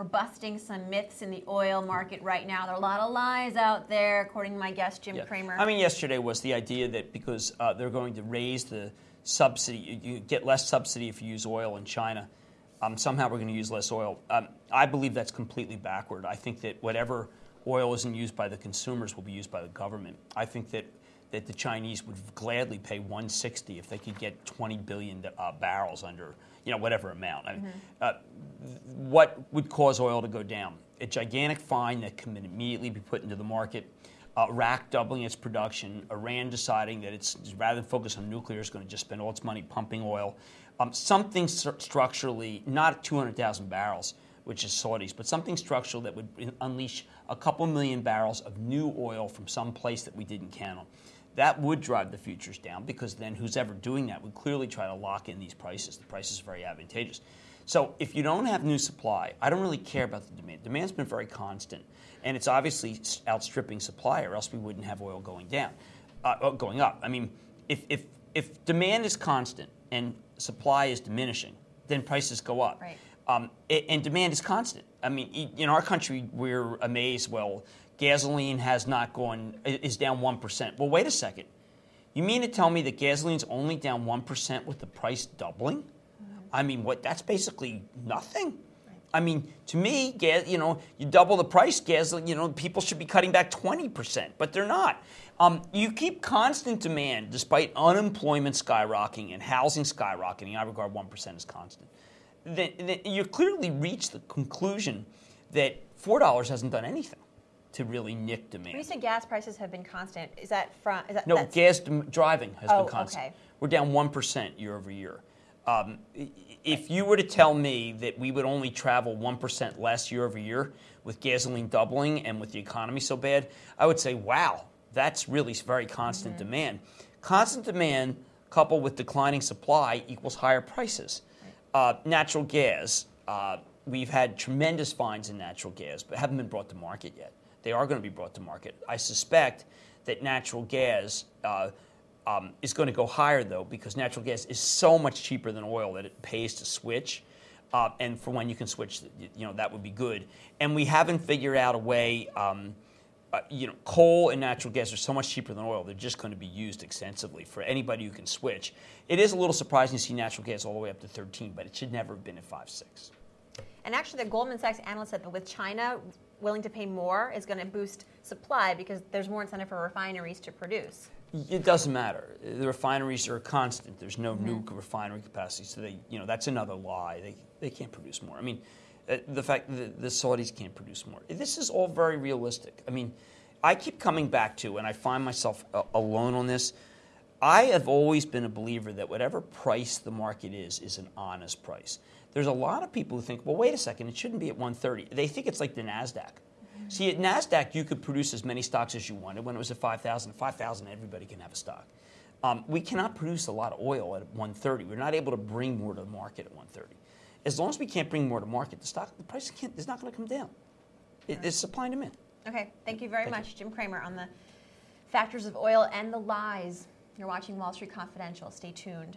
we're busting some myths in the oil market right now. There are a lot of lies out there, according to my guest Jim Yeah. Cramer. I mean, yesterday was the idea that because uh, they're going to raise the subsidy, you, you get less subsidy if you use oil in China. Um, somehow we're going to use less oil. Um, I believe that's completely backward. I think that whatever oil isn't used by the consumers will be used by the government. I think that that the Chinese would gladly pay 160 if they could get 20 billion uh, barrels under, you know, whatever amount. I mean, uh, what would cause oil to go down? A gigantic fine that can immediately be put into the market. Uh, Iraq doubling its production, Iran deciding that it's rather than focus on nuclear, it's going to just spend all its money pumping oil. Um, something stru- structurally, not 200,000 barrels, which is Saudis, but something structural that would unleash a couple million barrels of new oil from some place that we didn't count on. That would drive the futures down because then who's ever doing that would clearly try to lock in these prices. The prices are very advantageous. So if you don't have new supply, I don't really care about the demand. Demand's been very constant, and it's obviously outstripping supply, or else we wouldn't have oil going down, uh, uh, going up. I mean, if if if demand is constant and supply is diminishing, then prices go up. Right. Um, and demand is constant. I mean, in our country, we're amazed. Well, gasoline has not gone is down one percent. Well, wait a second. You mean to tell me that gasoline's only down one percent with the price doubling? I mean, what? That's basically nothing. I mean, to me, gas, you know, you double the price, gasoline, you know, people should be cutting back 20%, but they're not. Um, you keep constant demand despite unemployment skyrocketing and housing skyrocketing. I regard 1% as constant. Then, then you clearly reach the conclusion that $4 hasn't done anything to really nick demand. when you say gas prices have been constant, is that from? Is that No, gas driving has Oh, been constant. okay. We're down 1% year over year. Um, if you were to tell me that we would only travel 1% less year over year with gasoline doubling and with the economy so bad, I would say, wow, that's really very constant Mm-hmm. demand. Constant demand coupled with declining supply equals higher prices. Uh, natural gas, uh, we've had tremendous finds in natural gas, but haven't been brought to market yet. They are going to be brought to market. I suspect that natural gas uh, um, is going to go higher, though, because natural gas is so much cheaper than oil that it pays to switch. Uh, and for when you can switch, you know, that would be good. And we haven't figured out a way. Um, uh, you know, coal and natural gas are so much cheaper than oil; they're just going to be used extensively for anybody who can switch. It is a little surprising to see natural gas all the way up to 13, but it should never have been at 5, 6. And actually, the Goldman Sachs analyst said that with China willing to pay more is going to boost supply because there's more incentive for refineries to produce. It doesn't matter. The refineries are constant. There's no new refinery capacity, so they, you know, that's another lie. They, they can't produce more. I mean, the fact that the Saudis can't produce more. This is all very realistic. I mean, I keep coming back to, and I find myself uh, alone on this. I have always been a believer that whatever price the market is is an honest price. There's a lot of people who think, well, wait a second, it shouldn't be at 130. They think it's like the Nasdaq. See, at Nasdaq, you could produce as many stocks as you wanted. When it was at 5,000, 5,000, everybody can have a stock. Um, we cannot produce a lot of oil at 130. We're not able to bring more to the market at 130. As long as we can't bring more to market, the stock, the price can't, is not going to come down. It, it's supply and demand. Okay, thank you very Thank much, Jim Cramer, on the factors of oil and the lies. You're watching Wall Street Confidential. Stay tuned.